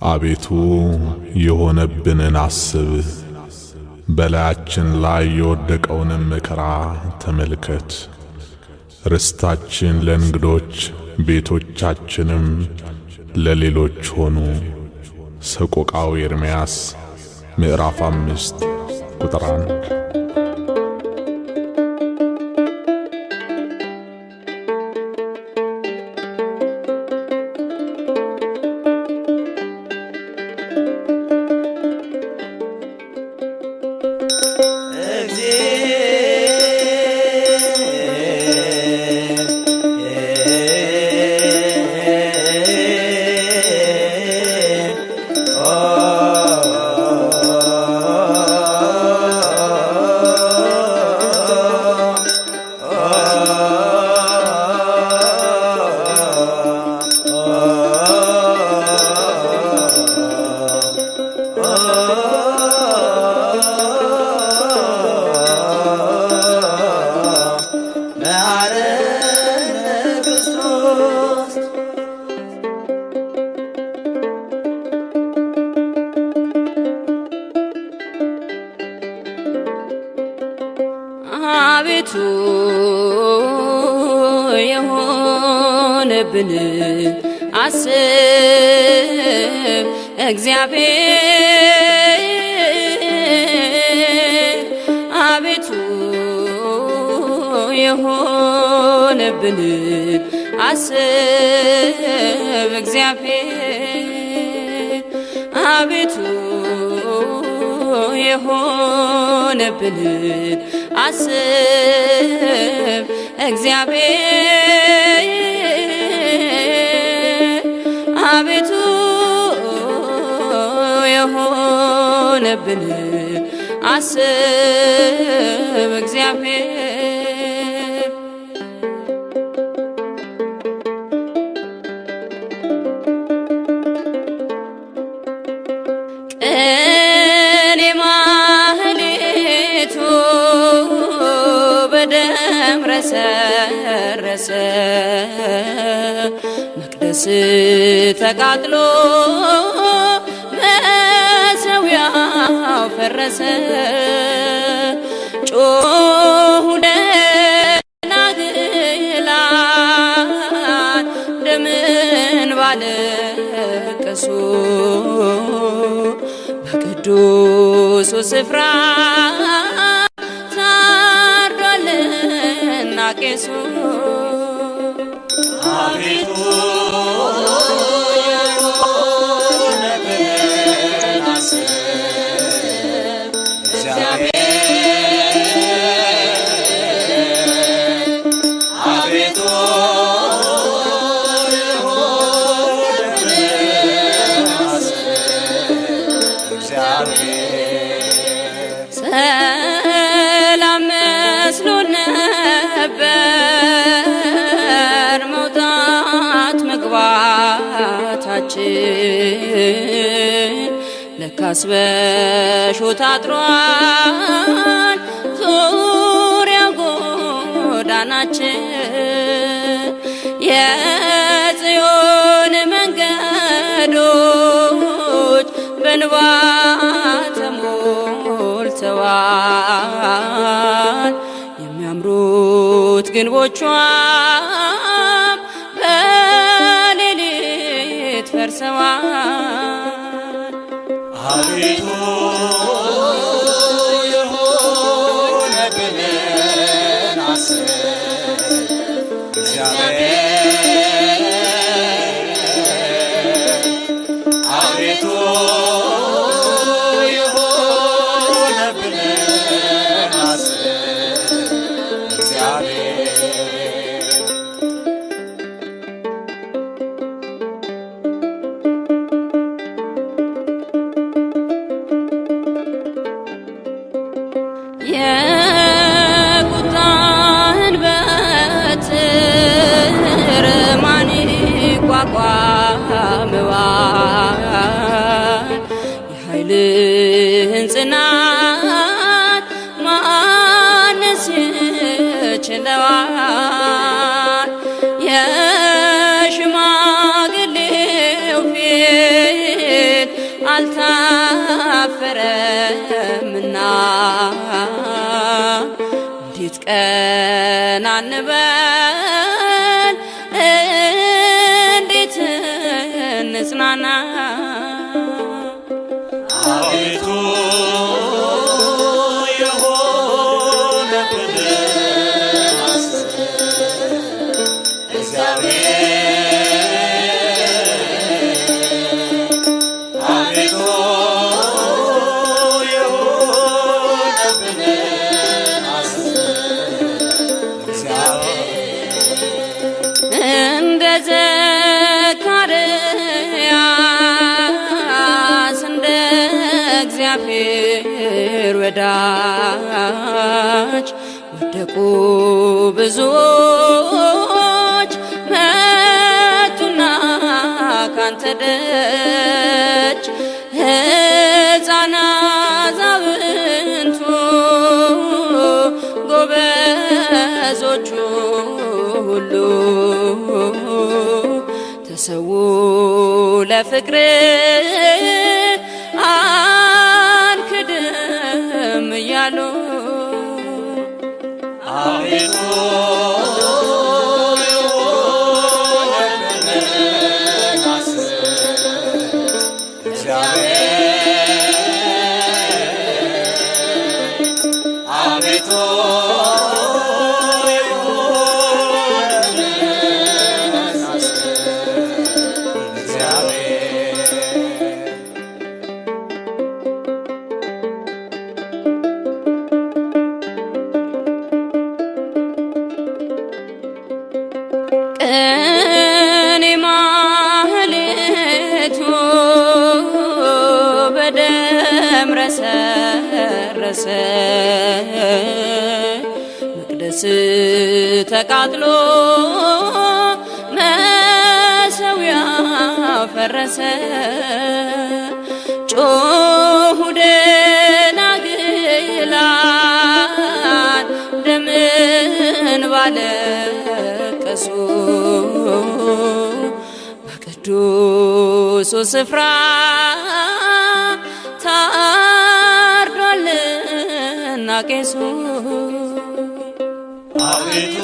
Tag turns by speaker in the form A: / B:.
A: አቤቱ የሆነብንን አስብ፣ በላያችን ላይ የወደቀውንም መከራ ተመልከት። ርስታችን ለእንግዶች ቤቶቻችንም ለሌሎች ሆኑ። ሰቆቃው ኤርምያስ ምዕራፍ አምስት ቁጥር አንድ
B: አቤቱ የሆነብን አስብ እግዚአብሔር የሆነብን አስብ እግዚአብሔር። አቤቱ የሆነብንን አስብ እግዚአብሔር። አቤቱ የሆነብንን አስብ እግዚአብሔር ቅኔ ማህሌቱ በደም ረሰረሰ። መቅደስ ተቃጥሎ መሠዊያው ፈረሰ። ጮኹ በቅዱሱ መግባታችን ለካስ በሾህ ታጥሯል። ዙሪያ ጎዳናችን የጽዮን መንገዶች በንባ ተሞልተዋል። የሚያምሩት ግንቦቿም ፈርሰዋል።
C: አቤቱ የሆነብንን አስብ እግዚአብሔር አቤቱ
B: አልታፈረምና እንዴት ቀና እንበል እንዴት እንጽናና?
C: አቤቱ
B: ዘካርያስ እንደ እግዚአብሔር ወዳጅ ወደቁ ብዙዎች መቱና ካንተ ለፍቅር ረሰረሰ መቅደስ ተቃጥሎ መሰዊያው ፈረሰ ጮሁ ደናግላን ደምን ባለቀሱ በቅዱሱ ስፍራ ታርዷልና ቄሱ
C: አቤቱ